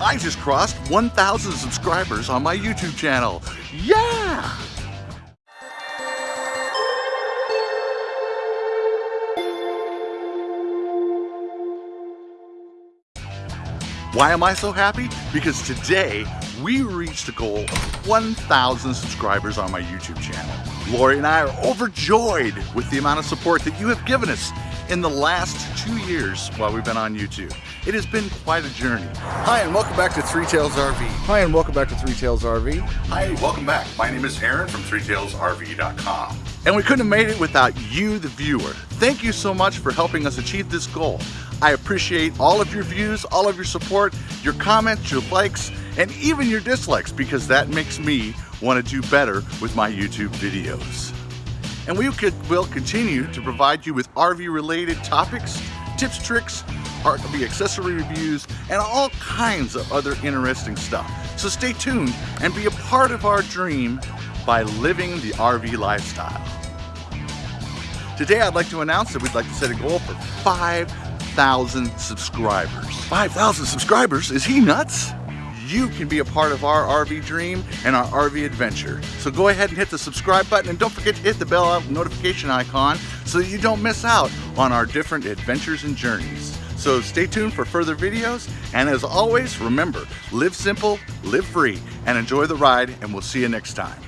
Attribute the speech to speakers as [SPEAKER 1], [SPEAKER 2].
[SPEAKER 1] I just crossed 1,000 subscribers on my YouTube channel. Yeah! Why am I so happy? Because today we reached a goal of 1,000 subscribers on my YouTube channel. Lori and I are overjoyed with the amount of support that you have given us in the last two years while we've been on YouTube. It has been quite a journey. Hi, and welcome back to Three Tails RV.
[SPEAKER 2] Hi, and welcome back to Three Tails RV.
[SPEAKER 1] Hi, welcome back. My name is Aaron from ThreeTailsRV.com. And we couldn't have made it without you, the viewer. Thank you so much for helping us achieve this goal. I appreciate all of your views, all of your support, your comments, your likes, and even your dislikes because that makes me want to do better with my YouTube videos. And we could, will continue to provide you with RV related topics, tips, tricks, RV accessory reviews, and all kinds of other interesting stuff. So stay tuned and be a part of our dream by living the RV lifestyle. Today I'd like to announce that we'd like to set a goal for 5,000 subscribers. 5,000 subscribers? Is he nuts? You can be a part of our RV dream and our RV adventure. So go ahead and hit the subscribe button and don't forget to hit the bell notification icon so that you don't miss out on our different adventures and journeys. So stay tuned for further videos and as always remember live simple, live free and enjoy the ride and we'll see you next time.